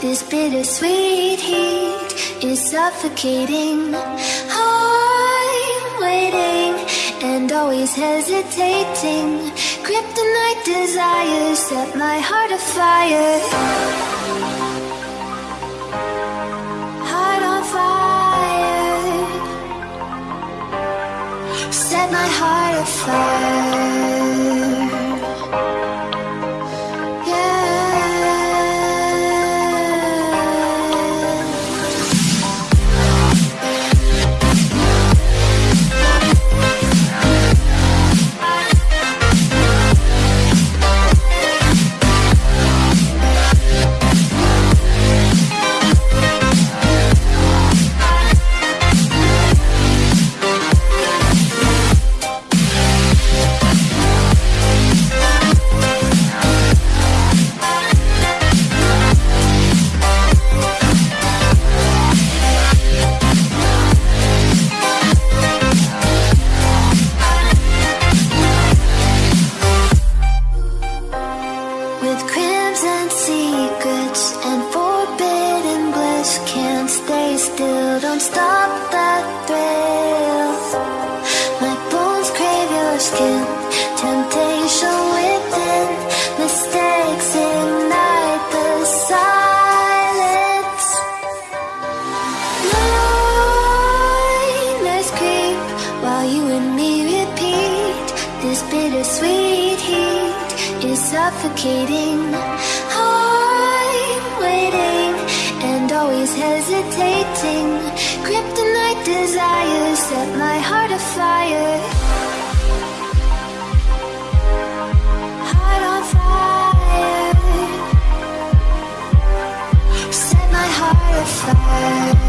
This bittersweet heat is suffocating. I'm waiting and always hesitating. Kryptonite desires set my heart afire. Suffocating. I'm waiting and always hesitating. Kryptonite desires set my heart afire. Heart on fire. Set my heart afire